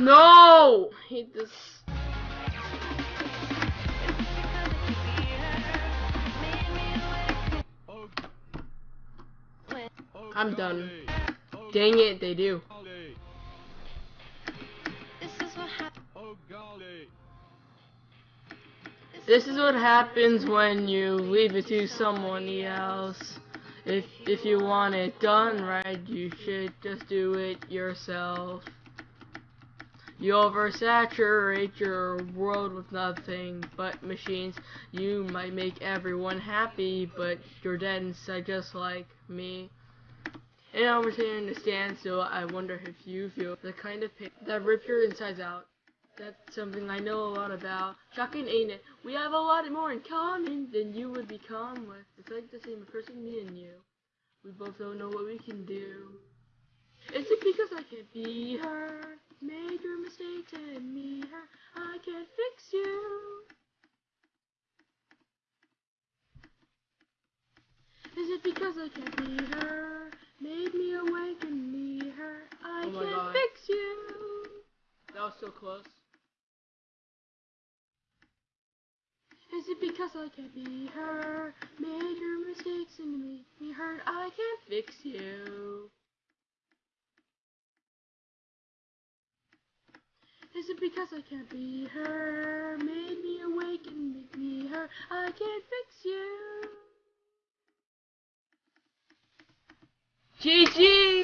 No! Hate this. I'm done. Dang it, they do. This is what happens when you leave it to someone else. If if you want it done right, you should just do it yourself. You oversaturate your world with nothing but machines. You might make everyone happy, but you're dead inside just like me. And over here in the standstill, I wonder if you feel the kind of pain that rips your insides out. That's something I know a lot about. Shocking, ain't it? We have a lot more in common than you would become with. It's like the same person, me and you. We both don't know what we can do. Is it because Can't be her? Made your mistakes and me her. I can't fix you. Is it because I can't be her? Made me awake and me her. I Oh can't God. fix you. That was so close. Is it because I can't be her? Made your mistakes and made me hurt. I can't fix you. Is it because I can't be her? Made me awake and make me hurt. I can't fix you. GG!